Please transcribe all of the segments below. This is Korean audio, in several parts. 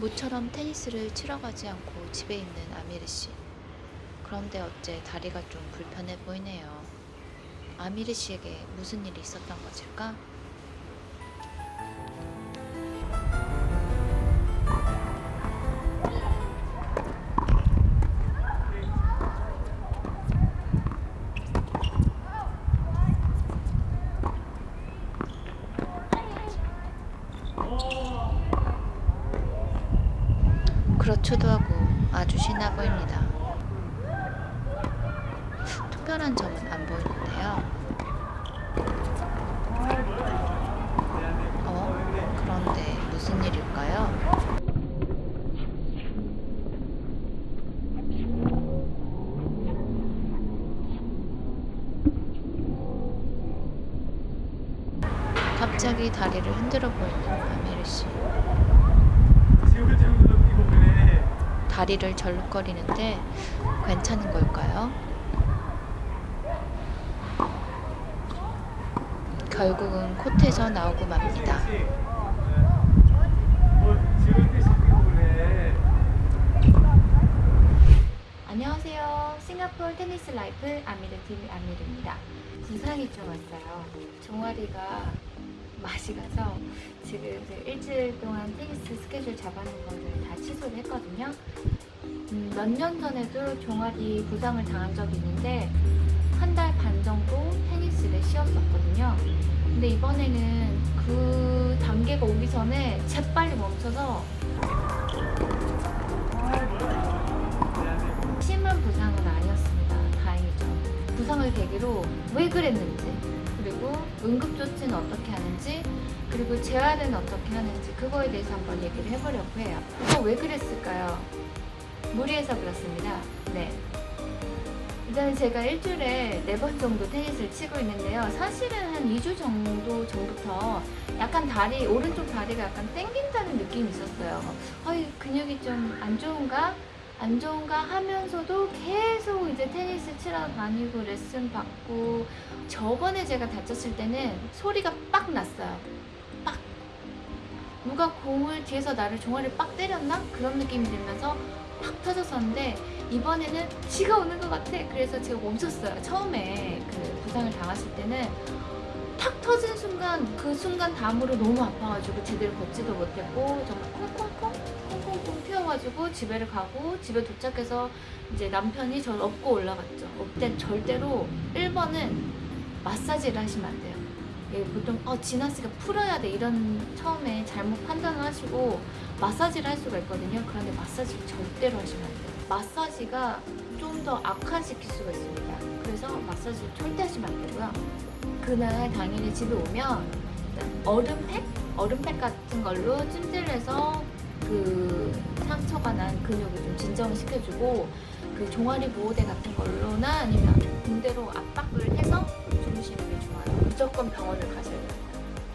모처럼 테니스를 치러 가지 않고 집에 있는 아미르 씨. 그런데 어째 다리가 좀 불편해 보이네요. 아미르 씨에게 무슨 일이 있었던 것일까? 그렇기도 하고 아주 신나 보입니다. 특별한 점은 안 보이는데요. 어? 그런데 무슨 일일까요? 갑자기 다리를 흔들어 보이는 아미르 씨. 다리를 절룩거리는데 괜찮은 걸까요? 결국은 코트에서 나오고 맙니다. 안녕하세요. 싱가포르 테니스 라이프 아미르 TV 아미르입니다. 부상이 좀 왔어요. 종아리가 맛이 가서 지금 이제 일주일 동안 테니스 스케줄 잡아놓은 거를 다 취소를 했거든요. 음, 몇년 전에도 종아리 부상을 당한 적이 있는데 한 달 반 정도 테니스를 쉬었었거든요. 근데 이번에는 그 단계가 오기 전에 재빨리 멈춰서 심한 부상은 아니었습니다. 다행이죠. 부상을 계기로 왜 그랬는지, 그리고 응급조치는 어떻게 하는지, 그리고 재활은 어떻게 하는지 그거에 대해서 한번 얘기를 해보려고 해요. 이거 왜 그랬을까요? 무리해서 그렇습니다. 네. 일단 제가 일주일에 네 번 정도 테니스를 치고 있는데요. 사실은 한 2주 정도 전부터 약간 다리, 오른쪽 다리가 약간 땡긴다는 느낌이 있었어요. 어이, 근육이 좀 안 좋은가? 안 좋은가 하면서도 계속 이제 테니스 치러 다니고 레슨 받고 저번에 제가 다쳤을 때는 소리가 빡 났어요. 빡. 누가 공을 뒤에서 나를 종아리를 빡 때렸나? 그런 느낌이 들면서 팍 터졌었는데 이번에는 지가 오는 것 같아. 그래서 제가 멈췄어요. 처음에 그 부상을 당했을 때는 탁 터진 순간 그 순간 다음으로 너무 아파가지고 제대로 걷지도 못했고 정말 콩콩콩 콩콩콩 튀어가지고 집에를 가고 집에 도착해서 이제 남편이 저를 업고 올라갔죠. 그때 절대로 1번은 마사지를 하시면 안 돼요. 예, 보통 어 지났으니까 풀어야 돼 이런 처음에 잘못 판단을 하시고 마사지를 할 수가 있거든요. 그런데 마사지를 절대로 하시면 안 돼요. 마사지가 좀 더 악화시킬 수가 있습니다. 그래서 마사지를 절대 하시면 안 되고요. 그날 당일에 집에 오면 얼음팩? 얼음팩 같은 걸로 찜질해서 그 상처가 난 근육을 좀 진정을 시켜주고 그 종아리 보호대 같은 걸로나 아니면 붕대로 압박을 해서 주무시는 게 좋아요. 무조건 병원을 가셔야 돼요.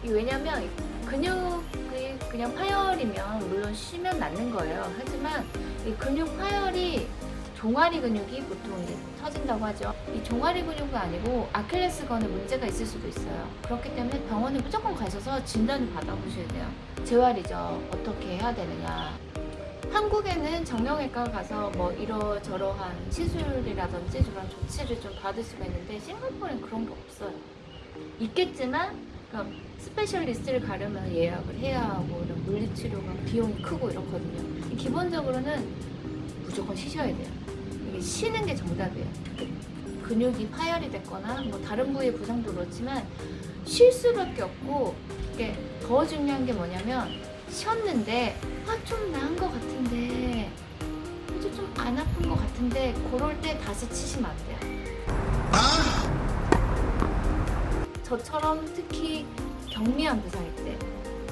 이 왜냐면 근육이 그냥 파열이면 물론 쉬면 낫는 거예요. 하지만 이 근육 파열이 종아리 근육이 보통 이제 터진다고 하죠. 이 종아리 근육이 아니고 아킬레스건에 문제가 있을 수도 있어요. 그렇기 때문에 병원에 무조건 가셔서 진단을 받아보셔야 돼요. 재활이죠. 어떻게 해야 되느냐. 한국에는 정형외과 가서 뭐 이러저러한 시술이라든지 그런 조치를 좀 받을 수가 있는데 싱가포르는 그런 게 없어요. 있겠지만 그러니까 specialist를 가려면 예약을 해야 하고 이런 물리치료가 비용이 크고 이렇거든요. 기본적으로는 무조건 쉬셔야 돼요. 이게 쉬는 게 정답이에요. 근육이 파열이 됐거나 뭐 다른 부위의 부상도 그렇지만 쉴 수밖에 없고 이게 더 중요한 게 뭐냐면 쉬었는데 아좀나 같은데 그럴 때 다시 치시면 안 돼요. 저처럼 특히 경미한 부상일 때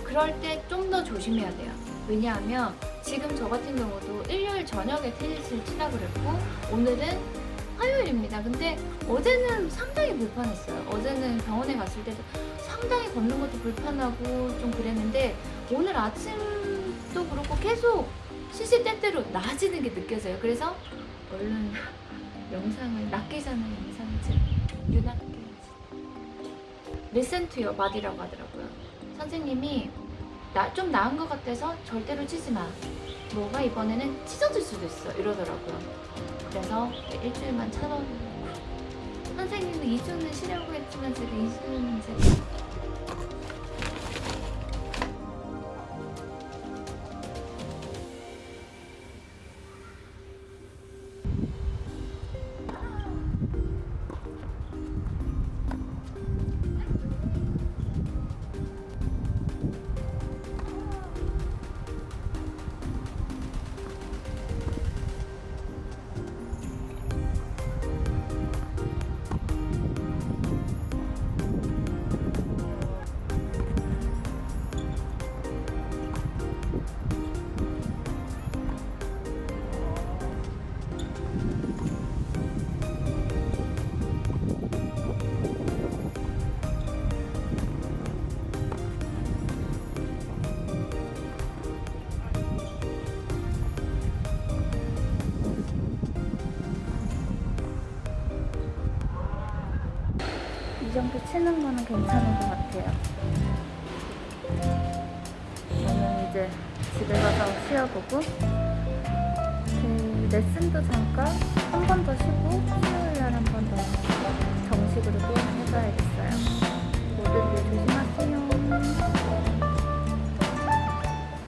그럴 때 좀 더 조심해야 돼요. 왜냐하면 지금 저 같은 경우도 일요일 저녁에 테니스를 치라 그랬고 오늘은 화요일입니다. 근데 어제는 상당히 불편했어요. 어제는 병원에 갔을 때도 상당히 걷는 것도 불편하고 좀 그랬는데 오늘 아침도 그렇고 계속 시시때때로 나아지는 게 느껴져요. 그래서 얼른 영상을 낫기 전에 영상을 찍 you wanna listen to your body라고 하더라고요. 선생님이 나, 좀 나은 것 같아서 절대로 치지 마. 뭐가 이번에는 찢어질 수도 있어 이러더라고요. 그래서 일주일만 참아보고 선생님은 2주는 쉬려고 했지만 제가 2주는 제가 이 정도 치는 거는 괜찮은 것 같아요. 저는 이제 집에 가서 쉬어보고 그 레슨도 잠깐 한 번 더 쉬고 수요일날 한 번 더 정식으로 게임을 해봐야겠어요. 모두들 조심하세요.